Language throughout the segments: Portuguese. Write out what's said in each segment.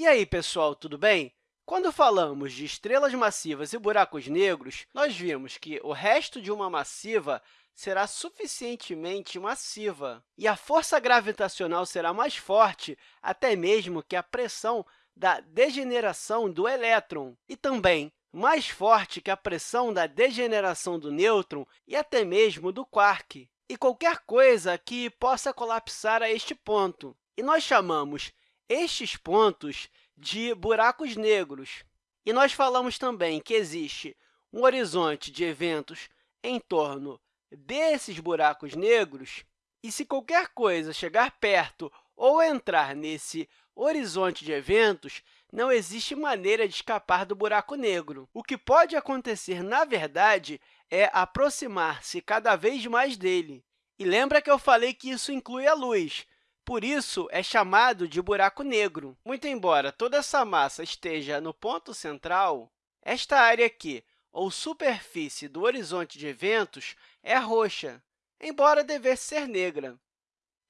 E aí, pessoal, tudo bem? Quando falamos de estrelas massivas e buracos negros, nós vimos que o resto de uma massiva será suficientemente massiva, e a força gravitacional será mais forte até mesmo que a pressão da degeneração do elétron, e também mais forte que a pressão da degeneração do nêutron e até mesmo do quark, e qualquer coisa que possa colapsar a este ponto. E nós chamamos estes pontos de buracos negros. E nós falamos também que existe um horizonte de eventos em torno desses buracos negros, e se qualquer coisa chegar perto ou entrar nesse horizonte de eventos, não existe maneira de escapar do buraco negro. O que pode acontecer, na verdade, é aproximar-se cada vez mais dele. E lembra que eu falei que isso inclui a luz, por isso, é chamado de buraco negro. Muito embora toda essa massa esteja no ponto central, esta área aqui, ou superfície do horizonte de eventos, é roxa, embora devesse ser negra.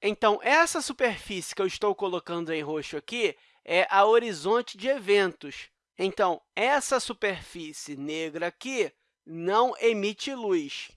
Então, essa superfície que eu estou colocando em roxo aqui é a horizonte de eventos. Então, essa superfície negra aqui não emite luz.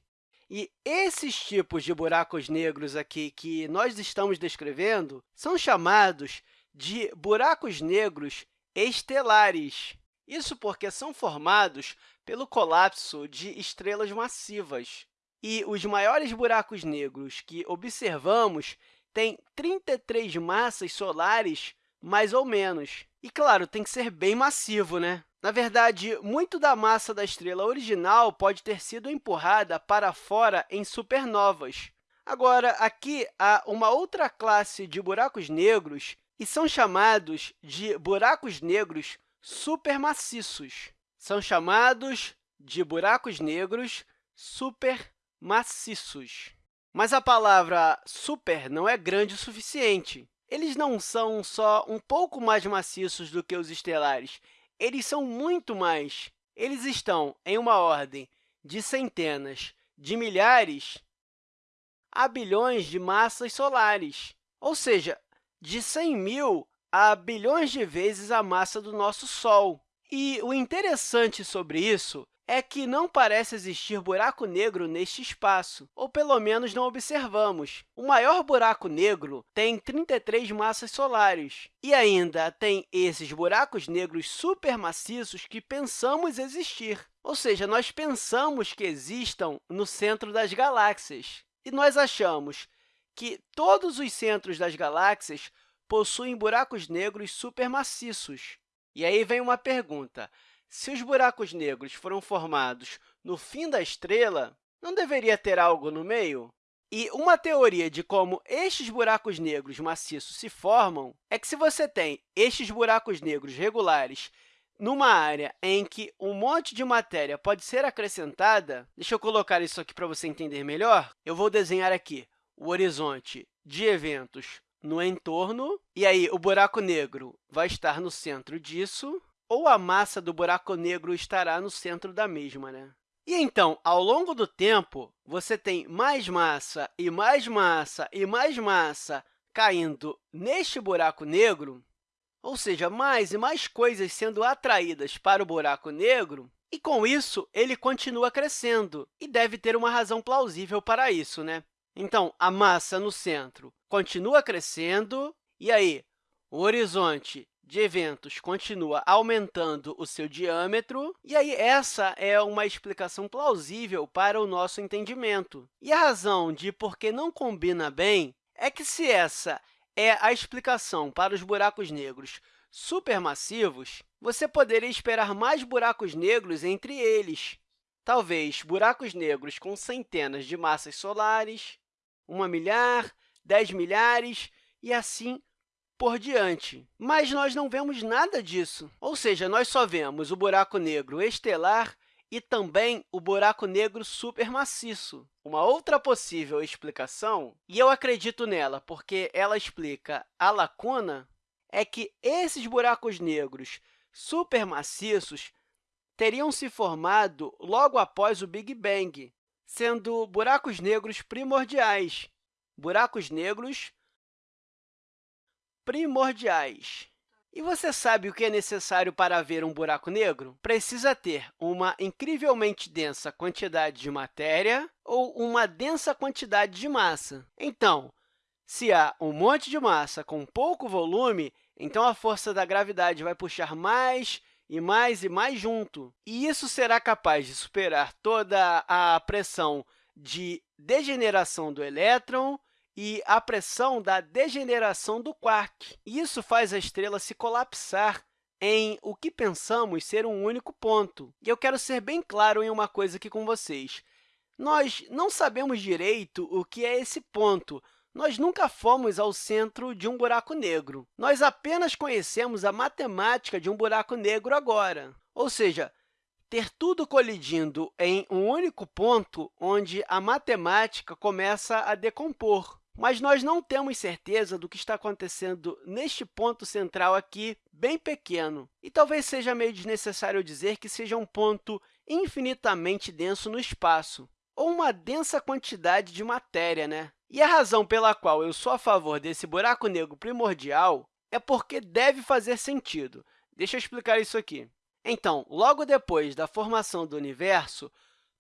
E esses tipos de buracos negros aqui que nós estamos descrevendo são chamados de buracos negros estelares. Isso porque são formados pelo colapso de estrelas massivas. E os maiores buracos negros que observamos têm 33 massas solares, mais ou menos. E, claro, tem que ser bem massivo, né? Na verdade, muito da massa da estrela original pode ter sido empurrada para fora em supernovas. Agora, aqui há uma outra classe de buracos negros e são chamados de buracos negros supermaciços. São chamados de buracos negros supermaciços. Mas a palavra super não é grande o suficiente. Eles não são só um pouco mais maciços do que os estelares, eles são muito mais. Eles estão em uma ordem de centenas de milhares a bilhões de massas solares, ou seja, de 100 mil a bilhões de vezes a massa do nosso Sol. E o interessante sobre isso é que não parece existir buraco negro neste espaço, ou pelo menos não observamos. O maior buraco negro tem 33 massas solares, e ainda tem esses buracos negros supermaciços que pensamos existir. Ou seja, nós pensamos que existam no centro das galáxias, e nós achamos que todos os centros das galáxias possuem buracos negros supermaciços. E aí vem uma pergunta, se os buracos negros foram formados no fim da estrela, não deveria ter algo no meio? E uma teoria de como estes buracos negros maciços se formam é que, se você tem estes buracos negros regulares numa área em que um monte de matéria pode ser acrescentada, deixa eu colocar isso aqui para você entender melhor, eu vou desenhar aqui o horizonte de eventos no entorno, e aí o buraco negro vai estar no centro disso, ou a massa do buraco negro estará no centro da mesma. Né? E, então, ao longo do tempo, você tem mais massa e mais massa e mais massa caindo neste buraco negro, ou seja, mais e mais coisas sendo atraídas para o buraco negro, e, com isso, ele continua crescendo, e deve ter uma razão plausível para isso. Né? Então, a massa no centro continua crescendo, e aí o horizonte de eventos continua aumentando o seu diâmetro, e aí essa é uma explicação plausível para o nosso entendimento. E a razão de por que não combina bem é que, se essa é a explicação para os buracos negros supermassivos, você poderia esperar mais buracos negros entre eles. Talvez buracos negros com centenas de massas solares, uma milhar, dez milhares, e assim por diante. Mas nós não vemos nada disso, ou seja, nós só vemos o buraco negro estelar e também o buraco negro supermaciço. Uma outra possível explicação, e eu acredito nela porque ela explica a lacuna, é que esses buracos negros supermaciços teriam se formado logo após o Big Bang, sendo buracos negros primordiais, buracos negros primordiais. E você sabe o que é necessário para ver um buraco negro? Precisa ter uma incrivelmente densa quantidade de matéria ou uma densa quantidade de massa. Então, se há um monte de massa com pouco volume, então a força da gravidade vai puxar mais e mais e mais junto. E isso será capaz de superar toda a pressão de degeneração do elétron e a pressão da degeneração do quark. Isso faz a estrela se colapsar em o que pensamos ser um único ponto. E eu quero ser bem claro em uma coisa aqui com vocês. Nós não sabemos direito o que é esse ponto, nós nunca fomos ao centro de um buraco negro. Nós apenas conhecemos a matemática de um buraco negro agora. Ou seja, ter tudo colidindo em um único ponto onde a matemática começa a decompor. Mas nós não temos certeza do que está acontecendo neste ponto central aqui, bem pequeno. E talvez seja meio desnecessário dizer que seja um ponto infinitamente denso no espaço, ou uma densa quantidade de matéria, né? E a razão pela qual eu sou a favor desse buraco negro primordial é porque deve fazer sentido. Deixa eu explicar isso aqui. Então, logo depois da formação do universo,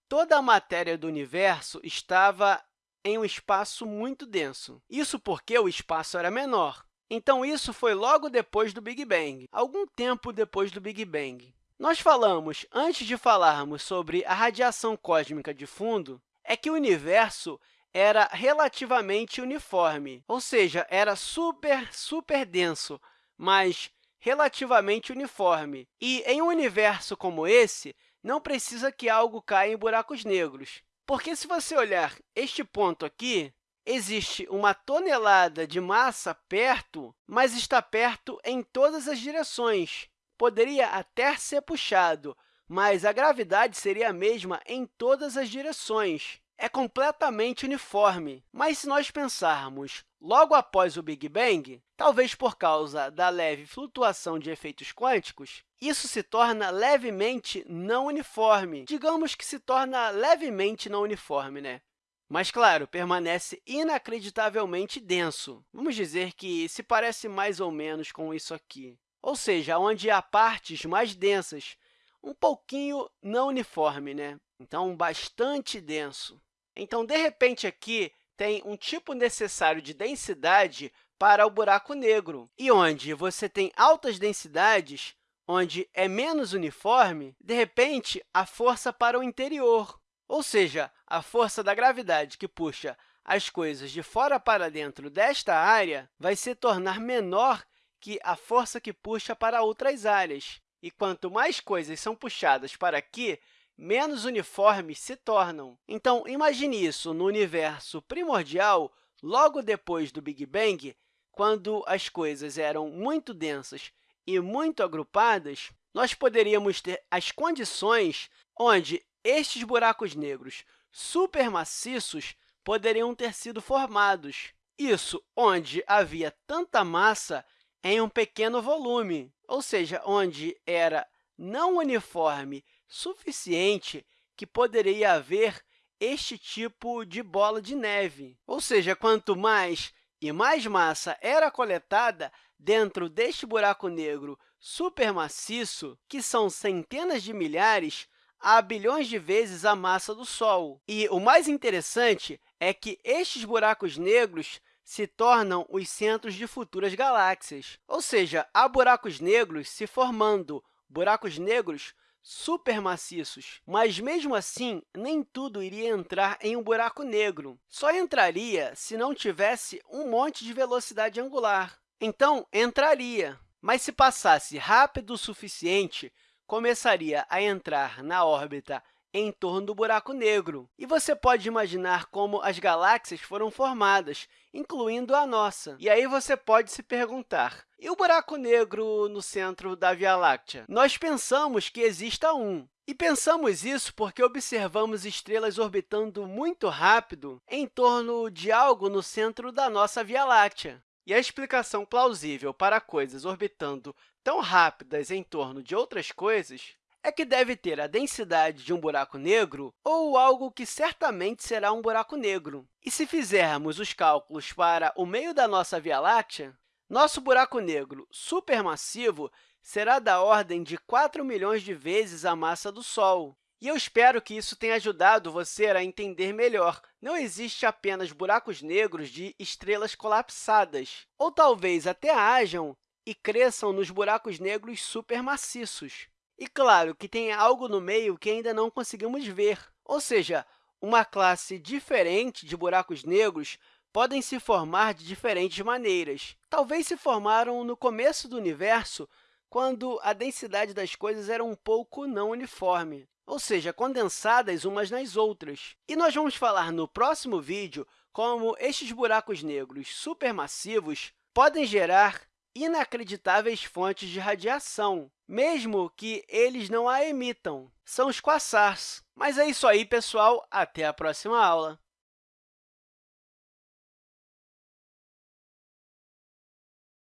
toda a matéria do universo estava em um espaço muito denso. Isso porque o espaço era menor. Então, isso foi logo depois do Big Bang, algum tempo depois do Big Bang. Nós falamos, antes de falarmos sobre a radiação cósmica de fundo, é que o universo era relativamente uniforme, ou seja, era super, super denso, mas relativamente uniforme. E, em um universo como esse, não precisa que algo caia em buracos negros. Porque, se você olhar este ponto aqui, existe uma tonelada de massa perto, mas está perto em todas as direções. Poderia até ser puxado, mas a gravidade seria a mesma em todas as direções é completamente uniforme. Mas, se nós pensarmos logo após o Big Bang, talvez por causa da leve flutuação de efeitos quânticos, isso se torna levemente não uniforme. Digamos que se torna levemente não uniforme, né? Mas, claro, permanece inacreditavelmente denso. Vamos dizer que se parece mais ou menos com isso aqui. Ou seja, onde há partes mais densas, um pouquinho não uniforme, né? Então, bastante denso. Então, de repente, aqui tem um tipo necessário de densidade para o buraco negro, e onde você tem altas densidades, onde é menos uniforme, de repente, a força para o interior, ou seja, a força da gravidade que puxa as coisas de fora para dentro desta área vai se tornar menor que a força que puxa para outras áreas. E quanto mais coisas são puxadas para aqui, menos uniformes se tornam. Então, imagine isso no universo primordial, logo depois do Big Bang, quando as coisas eram muito densas e muito agrupadas, nós poderíamos ter as condições onde estes buracos negros supermaciços poderiam ter sido formados. Isso onde havia tanta massa em um pequeno volume, ou seja, onde era não uniforme suficiente que poderia haver este tipo de bola de neve. Ou seja, quanto mais e mais massa era coletada dentro deste buraco negro supermaciço, que são centenas de milhares a bilhões de vezes a massa do Sol. E o mais interessante é que estes buracos negros se tornam os centros de futuras galáxias. Ou seja, há buracos negros se formando, buracos negros supermaciços. Mas, mesmo assim, nem tudo iria entrar em um buraco negro. Só entraria se não tivesse um monte de velocidade angular. Então, entraria, mas se passasse rápido o suficiente, começaria a entrar na órbita em torno do buraco negro. E você pode imaginar como as galáxias foram formadas, incluindo a nossa. E aí você pode se perguntar, e o buraco negro no centro da Via Láctea? Nós pensamos que exista um, e pensamos isso porque observamos estrelas orbitando muito rápido em torno de algo no centro da nossa Via Láctea. E a explicação plausível para coisas orbitando tão rápidas em torno de outras coisas é que deve ter a densidade de um buraco negro ou algo que certamente será um buraco negro. E se fizermos os cálculos para o meio da nossa Via Láctea, Nosso buraco negro supermassivo será da ordem de 4 milhões de vezes a massa do Sol. E eu espero que isso tenha ajudado você a entender melhor. Não existe apenas buracos negros de estrelas colapsadas, ou talvez até hajam e cresçam nos buracos negros supermaciços. E, claro, que tem algo no meio que ainda não conseguimos ver, ou seja, uma classe diferente de buracos negros podem se formar de diferentes maneiras. Talvez se formaram no começo do universo, quando a densidade das coisas era um pouco não uniforme ou seja, condensadas umas nas outras. E nós vamos falar no próximo vídeo como estes buracos negros supermassivos podem gerar inacreditáveis fontes de radiação, mesmo que eles não a emitam. São os quasars. Mas é isso aí, pessoal. Até a próxima aula!